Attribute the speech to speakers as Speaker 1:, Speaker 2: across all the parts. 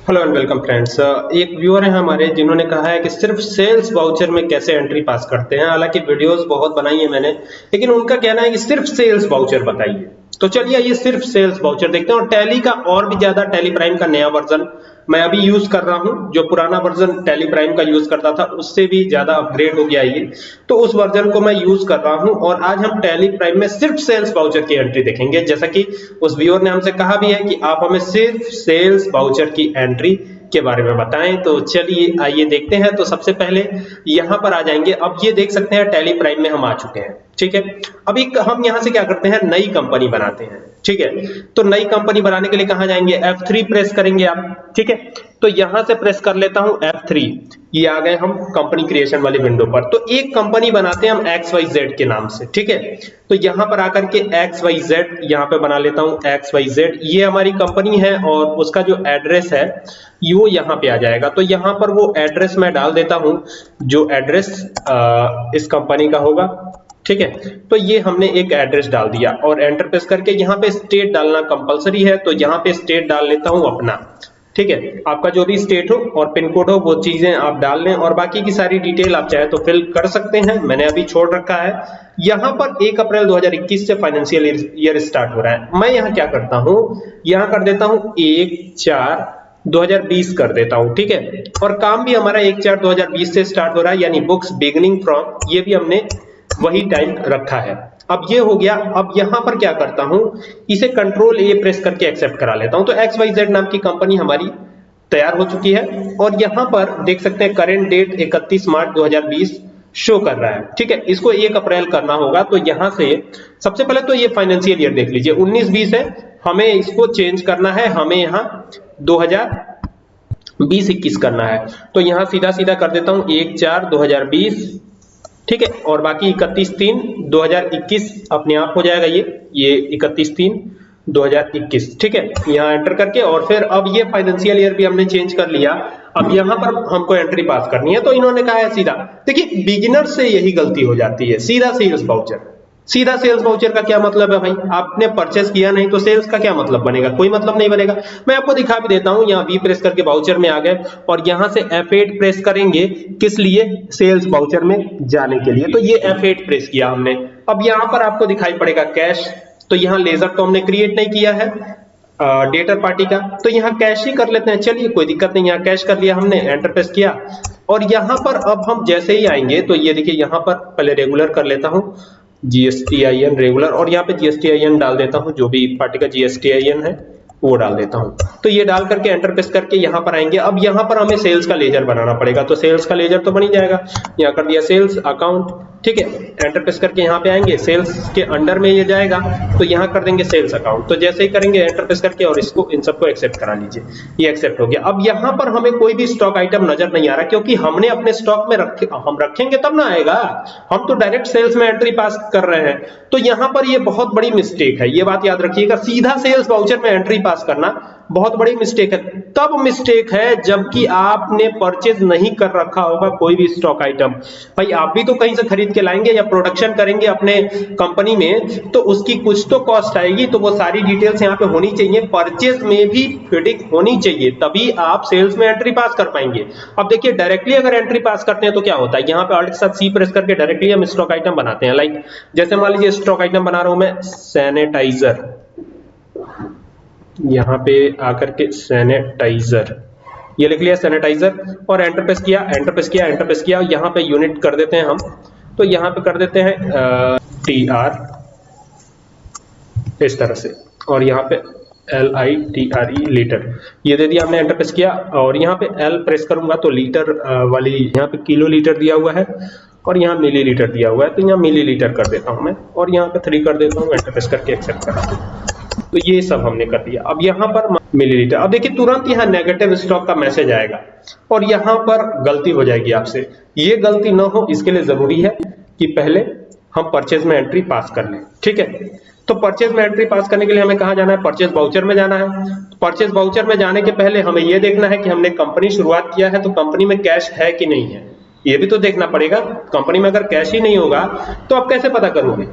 Speaker 1: Hello and welcome friends एक viewer है हमारे जिन्होंने कहा है कि सिर्फ़ सेल्स वाउचर में कैसे एंट्री पास करते हैं। हालाँकि वीडियोस बहुत बनाई है मैंने, लेकिन उनका कहना है कि सिर्फ़ सेल्स वाउचर बताइए। तो चलिए ये सिर्फ़ सेल्स वाउचर देखते हैं और टैली का और भी ज़्यादा टैली प्राइम का नया वर्जन मैं अभी यूज़ कर रहा हूँ, जो पुराना वर्जन टेली प्राइम का यूज़ करता था, उससे भी ज़्यादा अपग्रेड हो गया ये तो उस वर्जन को मैं यूज़ कर रहा हूँ और आज हम टेली प्राइम में सिर्फ़ सेल्स वाउचर की एंट्री देखेंगे। जैसा कि उस व्यूअर ने हमसे कहा भी है कि आप हमें सिर्फ़ सेल्स वाउचर की एंट्री के बारे में बताएँ। तो चलिए, आइए देखते हैं। तो सबसे पहले यहाँ पर आ जाएँगे। अब ये देख सकते हैं टैली प्राइम में हम आ चुके हैं। ठीक है? अब एक हम यहाँ से क्या करते हैं? नई कंपनी बनाते हैं। ठीक है? तो नई कंपनी बनाने के लिए कहाँ जाएँगे? F3 प्रेस करेंगे आप। ठीक है? तो यहाँ से प्रेस कर लेता हूँ F3 ये आ गए हम कंपनी क्रिएशन वाली विंडो पर। तो एक कंपनी बनाते हैं हम XYZ के नाम से, ठीक है? तो यहाँ पर आकर के XYZ यहाँ पे बना लेता हूँ XYZ ये हमारी कंपनी है और उसका जो एड्रेस है वो यहाँ पे आ जाएगा। तो यहाँ पर वो एड्रेस मैं डाल देता हूँ, जो एड्रेस इस कंपनी का होगा, ठीक है? तो ये हमने एक एड्रेस डाल दिया और एंटर प्रेस करके यहाँ पे स्टेट डालना कंपलसरी है तो यहाँ पे स्टेट डाल लेता हूँ अपना। ठीक है? आपका जो भी स्टेट हो और पिन कोड हो, वो चीज़ें आप डाल लें और बाकी की सारी डिटेल आप चाहे तो फिल कर सकते हैं। मैंने अभी छोड़ रखा है। यहाँ पर 1 अप्रैल 2021 से फाइनेंशियल ईयर स्टार्ट हो रहा है। मैं यहाँ क्या करता हूँ? यहाँ कर देता हूँ एक, चार 2020 कर देता हूँ, ठीक है? और काम भी हमारा एक, चार 2020 से स्टार्ट हो रहा है, यानी बुक्स बिगनिंग फ्रॉम ये भी हमने वही टाइम रखा है। अब ये हो गया, अब यहाँ पर क्या करता हूँ? इसे कंट्रोल ए प्रेस करके एक्सेप्ट करा लेता हूँ। तो एक्स वाई जेड नाम की कंपनी हमारी तैयार हो चुकी है और यहाँ पर देख सकते हैं करेंट डेट 31 मार्च 2020 शो कर रहा है। ठीक है, इसको एक अप्रैल करना होगा तो यहाँ से सबसे पहले तो ये फाइनेंशियल ईयर देख लीजिए। 19 20 है, हमें इसको चेंज करना है, हमें यहाँ 2020 21 करना है। तो यहाँ सीधा सीधा कर देता हूँ, एक चार 2020 ठीक है? और बाकी इकतीस तीन 2021 अपने आप हो जाएगा ये ये इकतीस तीन 2021 ठीक है? यहाँ एंटर करके और फिर अब ये फाइनेंशियल ईयर भी हमने चेंज कर लिया। अब यहाँ पर हमको एंट्री पास करनी है तो इन्होंने कहा है सीधा। देखिए बिगिनर से यही गलती हो जाती है, सीधा सेल्स वाउचर सीधा सेल्स वाउचर का क्या मतलब है भाई? आपने परचेस किया नहीं तो सेल्स का क्या मतलब बनेगा? कोई मतलब नहीं बनेगा। मैं आपको दिखा भी देता हूँ, यहाँ वी प्रेस करके वाउचर में आ गए और यहाँ से F8 प्रेस करेंगे किस लिए? सेल्स वाउचर में जाने के लिए। तो ये F8 प्रेस किया हमने। अब यहाँ पर आपको दिखाई पड़ेगा कैश तो यहाँ लेजर तो हमने क्रिएट नहीं किया है डेटर पार्टी का। तो यहाँ कैश ही कर लेते हैं। चलिए, कोई दिक्कत नहीं, यहाँ कैश कर लिया हमने एंटर प्रेस किया। और यहाँ पर अब हम जैसे ही आएँगे तो ये देखिए, यहाँ पर पहले रेगुलर कर लेता हूँ। जीएसटी आई एन रेगुलर और यहाँ पे जीएसटी आई एन डाल देता हूँ, जो भी पार्टी का जीएसटी आई एन है। वो डाल देता हूँ। तो ये डाल करके एंटर प्रेस करके यहाँ पर आएँगे। अब यहाँ पर हमें सेल्स का लेजर बनाना पड़ेगा। तो सेल्स का लेजर तो बन ही जाएगा। यहाँ कर दिया सेल्स अकाउंट ठीक है? एंटर प्रेस करके यहाँ पे आएँगे। सेल्स के अंडर में ये जाएगा। तो यहाँ कर देंगे सेल्स अकाउंट तो जैसे ही करेंगे एंटर प्रेस करके और इसको इन सबको एक्सेप्ट करा लीजिए। ये एक्सेप्ट हो गया। अब यहाँ पर हमें कोई भी स्टॉक आइटम नज़र नहीं आ रहा, क्योंकि हमने अपने स्टॉक में रखे, हम रखेंगे तब ना आएगा। हम तो डायरेक्ट सेल्स में एंट्री पास कर रहे हैं। तो यहाँ पर ये बहुत बड़ी मिस्टेक है। ये बात याद रखिएगा। सीधा सेल्स वाउचर में एंट्री पास करना, बहुत बड़ी मिस्टेक है। तब मिस्टेक है जबकि आपने परचेज नहीं कर रखा होगा कोई भी स्टॉक आइटम भाई, आप भी तो कहीं से खरीद के लाएँगे या प्रोडक्शन करेंगे अपने कंपनी में तो उसकी कुछ तो कॉस्ट आएगी तो वो सारी डिटेल्स यहाँ पे होनी चाहिए। परचेज में भी फिटिंग होनी चाहिए, तभी आप सेल्स में एंट्री पास कर पाएँगे। अब देखिए डायरेक्टली अगर एंट्री पास करते हैं तो क्या होता है? यहाँ पे ऑल्ट के साथ सी प्रेस करके डायरेक्टली हम स्टॉक आइटम बनाते हैं। लाइक जैसे मान लीजिए स्टॉक आइटम बना रहा हूँ मैं सैनिटाइजर यहाँ पे आकर के सैनिटाइजर ये लिख लिया सैनिटाइजर और एंटर प्रेस किया एंटर प्रेस किया एंटर प्रेस किया। यहाँ पे यूनिट कर देते हैं हम। तो यहाँ पे कर देते हैं टी आर इस तरह से। और यहाँ पे L I T R E litre ये दे दिया हमने एंटर प्रेस किया। और यहाँ पे एल प्रेस करूँगा तो लीटर वाली यहाँ पे किलो लीटर दिया हुआ है। और यहाँ मिली लीटर दिया हुआ है। तो यहाँ मिली लीटर कर देता हूँ मैं। और यहाँ पे थ्री कर देता हूँ एंटर प्रेस करके एक्सेप्ट करा। तो ये सब हमने कर दिया। अब यहाँ पर मिलीलीटर अब देखिए तुरंत यहाँ नेगेटिव स्टॉक का मैसेज आएगा और यहाँ पर गलती हो जाएगी आपसे। ये गलती ना हो, इसके लिए ज़रूरी है कि पहले हम परचेज में एंट्री पास कर लें, ठीक है? तो परचेज में एंट्री पास करने के लिए हमें कहा जाना है? परचेज बाउचर में जाना है। परचेज बाउचर में जाने के पहले हमें यह देखना है कि हमने कंपनी शुरुआत किया है तो कंपनी में कैश है कि नहीं है। ये भी तो देखना पड़ेगा कंपनी में अगर कैश ही नहीं होगा तो आप कैसे पता करोगे?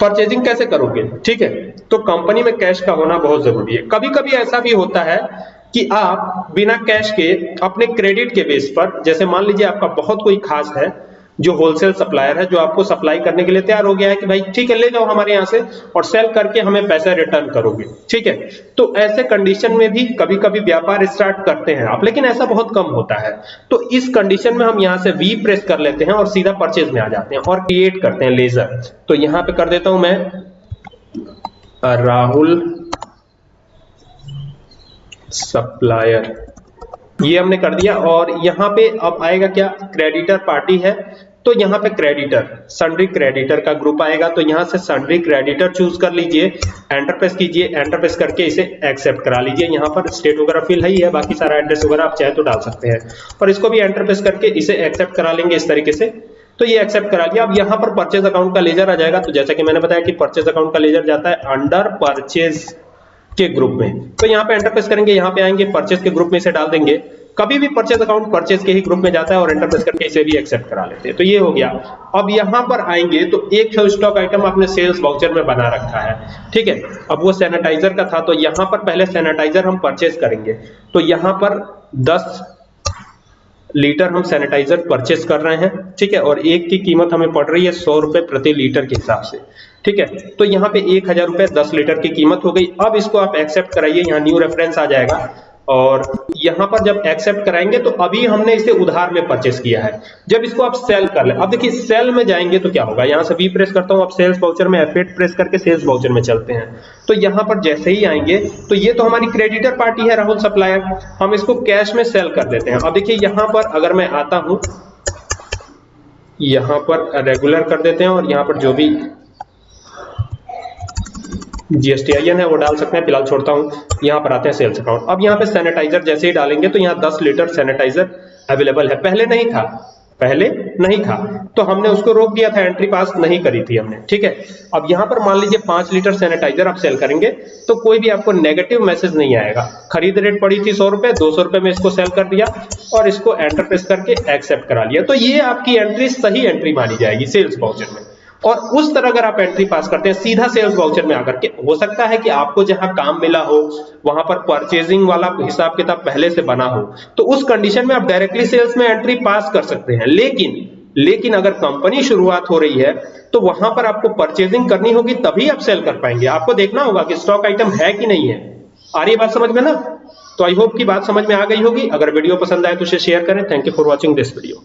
Speaker 1: परचेजिंग कैसे करोगे? ठीक है? तो कंपनी में कैश का होना बहुत ज़रूरी है। कभी कभी ऐसा भी होता है कि आप बिना कैश के, अपने क्रेडिट के बेस पर, जैसे मान लीजिए आपका बहुत कोई खास है जो होलसेल सप्लायर है, जो आपको सप्लाई करने के लिए तैयार हो गया है कि भाई ठीक है, ले जाओ हमारे यहाँ से और सेल करके हमें पैसा रिटर्न करोगे, ठीक है? तो ऐसे कंडीशन में भी कभी कभी व्यापार स्टार्ट करते हैं आप, लेकिन ऐसा बहुत कम होता है। तो इस कंडीशन में हम यहाँ से वी प्रेस कर लेते हैं और सीधा परचेज में आ जाते हैं और क्रिएट करते हैं लेजर तो यहाँ पे कर देता हूँ मैं। राहुल सप्लायर ये हमने कर दिया और यहाँ पे अब आएगा क्या? क्रेडिटर पार्टी है। तो यहाँ पे क्रेडिटर सन्ड्री क्रेडिटर का ग्रुप आएगा तो यहाँ से सन्ड्री क्रेडिटर चूज़ कर लीजिए एंटरप्रेस कीजिए एंटरप्रेस करके इसे एक्सेप्ट करा लीजिए। यहाँ पर स्टेट वगैरह फिल है ही है, बाकी सारा एड्रेस वगैरह आप चाहे तो डाल सकते हैं। और इसको भी एंटरप्रेस करके इसे एक्सेप्ट करा लेंगे इस तरीके से। तो ये एक्सेप्ट करा लिया। अब यहाँ पर परचेज अकाउंट का लेजर आ जाएगा। तो जैसा कि मैंने बताया कि परचेज अकाउंट का लेजर जाता है अंडर परचेज के ग्रुप में। तो यहाँ पे एंटरप्रेस करेंगे, यहाँ पे आएँगे परचेज के ग्रुप में इसे डाल देंगे। कभी भी परचेज अकाउंट परचेज के ही ग्रुप में जाता है और एंटर प्रेस करके इसे भी एक्सेप्ट करा लेते हैं। तो ये हो गया। अब यहाँ पर आएँगे तो एक स्टॉक आइटम आपने सेल्स वाउचर में बना रखा है। ठीक है? अब वो सैनिटाइजर का था तो यहाँ पर पहले सैनिटाइजर हम परचेज करेंगे। तो यहाँ पर 10 लीटर हम सैनिटाइजर परचेज कर रहे हैं। ठीक है? और एक की कीमत हमें पड़ रही है सौ रुपए प्रति लीटर के हिसाब से। ठीक है? तो यहाँ पे एक हज़ार रुपए दस लीटर की कीमत हो गई। अब इसको आप एक्सेप्ट कराइए, यहाँ न्यू रेफरेंस आ जाएगा। और यहाँ पर जब एक्सेप्ट कराएँगे तो अभी हमने इसे उधार में परचेस किया है। जब इसको आप सेल कर ले, अब देखिए सेल में जाएँगे तो क्या होगा? यहाँ से बी प्रेस करता हूँ, अब सेल्स वाउचर में एफ़ प्रेस करके सेल्स वाउचर में चलते हैं। तो यहाँ पर जैसे ही आएँगे तो ये तो हमारी क्रेडिटर पार्टी है राहुल सप्लायर हम इसको कैश में सेल कर देते हैं। अब देखिए यहाँ पर अगर मैं आता हूँ, यहाँ पर रेगुलर कर देते हैं और यहाँ पर जो भी जीएसटी आई है वो डाल सकते हैं। फ़िलहाल छोड़ता हूँ, यहाँ पर आते हैं सेल्स अकाउंट। अब यहाँ पे सैनिटाइजर जैसे ही डालेंगे तो यहाँ 10 लीटर सैनिटाइजर अवेलेबल है। पहले नहीं था, पहले नहीं था। तो हमने उसको रोक दिया था एंट्री पास नहीं करी थी हमने, ठीक है? अब यहाँ पर मान लीजिए पाँच लीटर सैनिटाइजर आप सेल करेंगे तो कोई भी आपको नेगेटिव मैसेज नहीं आएगा। खरीद रेट पड़ी थी सौ रुपए, दो सौ रुपए में इसको सेल कर दिया और इसको एंटर प्रेस करके एक्सेप्ट करा लिया। तो ये आपकी एंट्री सही एंट्री मानी जाएगी सेल्स वाउचर में। और उस तरह अगर आप एंट्री पास करते हैं, सीधा सेल्स वाउचर में आकर के, हो सकता है कि आपको जहाँ काम मिला हो, वहाँ पर परचेजिंग वाला हिसाब किताब पहले से बना हो तो उस कंडीशन में आप डायरेक्टली सेल्स में एंट्री पास कर सकते हैं। लेकिन लेकिन अगर कंपनी शुरुआत हो रही है तो वहाँ पर आपको परचेजिंग करनी होगी, तभी आप सेल कर पाएँगे। आपको देखना होगा कि स्टॉक आइटम है कि नहीं है। आ रही बात समझ में ना? तो आई होप की बात समझ में आ गई होगी। अगर वीडियो पसंद आए तो उसे शेयर करें। Thank you for watching this video